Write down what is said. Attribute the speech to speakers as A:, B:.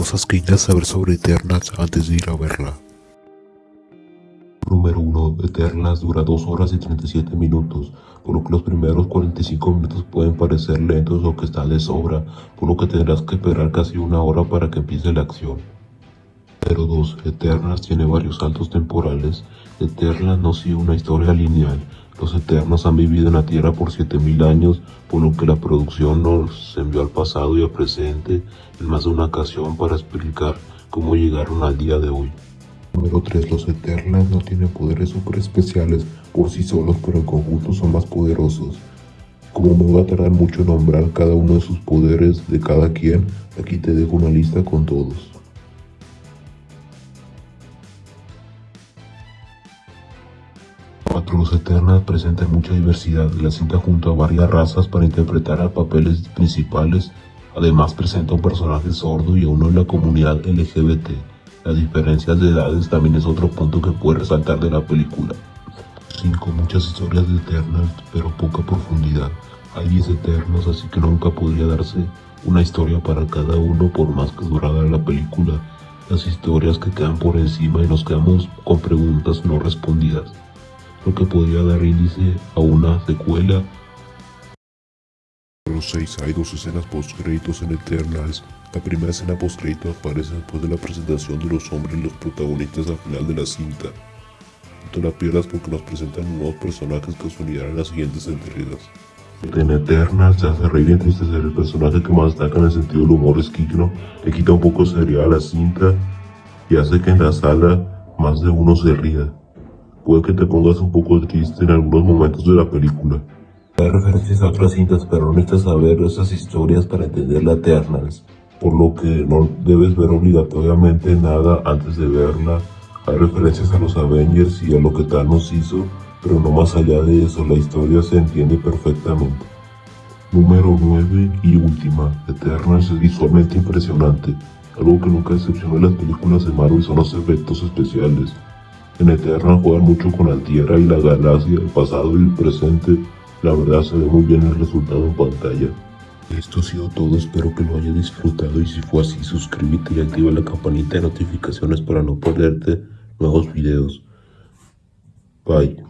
A: cosas que necesitas saber sobre Eternals antes de ir a verla.
B: Número 1. Eternals dura 2 horas y 37 minutos, por lo que los primeros 45 minutos pueden parecer lentos o que está de sobra, por lo que tendrás que esperar casi una hora para que empiece la acción. Pero 2. Eternals tiene varios saltos temporales. Eternals no sigue una historia lineal. Los Eternos han vivido en la Tierra por 7000 años, por lo que la producción nos envió al pasado y al presente en más de una ocasión para explicar cómo llegaron al día de hoy.
A: Número 3. Los Eternals no tienen poderes super especiales por sí solos, pero en conjunto son más poderosos. Como me va a tardar mucho nombrar cada uno de sus poderes de cada quien, aquí te dejo una lista con todos.
B: 4. Los Eternals presentan mucha diversidad. La cinta junto a varias razas para interpretar a papeles principales. Además presenta un personaje sordo y a uno en la comunidad LGBT. Las diferencias de edades también es otro punto que puede resaltar de la película. 5. Muchas historias de Eternals, pero poca profundidad. Hay 10 Eternos, así que nunca podría darse una historia para cada uno por más que durara la película. Las historias que quedan por encima y nos quedamos con preguntas no respondidas lo que podría dar índice a una secuela.
A: Número 6. Hay dos escenas post-créditos en Eternals. La primera escena post-crédito aparece después de la presentación de los hombres y los protagonistas al final de la cinta. No te la pierdas porque nos presentan nuevos personajes que se unirán en las siguientes entregas.
B: En Eternals se hace reír entristecer el personaje que más destaca en el sentido del humor es Kikno, le quita un poco de seriedad a la cinta y hace que en la sala más de uno se ría puede que te pongas un poco triste en algunos momentos de la película. Hay referencias a otras cintas, pero no necesitas saber esas historias para entender la Eternals, por lo que no debes ver obligatoriamente nada antes de verla. Hay referencias a los Avengers y a lo que Thanos hizo, pero no más allá de eso, la historia se entiende perfectamente. Número 9 y última, Eternals es visualmente impresionante. Algo que nunca decepcionó en las películas de Marvel son los efectos especiales. En Eterna juegan mucho con la Tierra y la galaxia, el pasado y el presente. La verdad se ve muy bien el resultado en pantalla. Esto ha sido todo, espero que lo hayas disfrutado y si fue así suscríbete y activa la campanita de notificaciones para no perderte nuevos videos. Bye.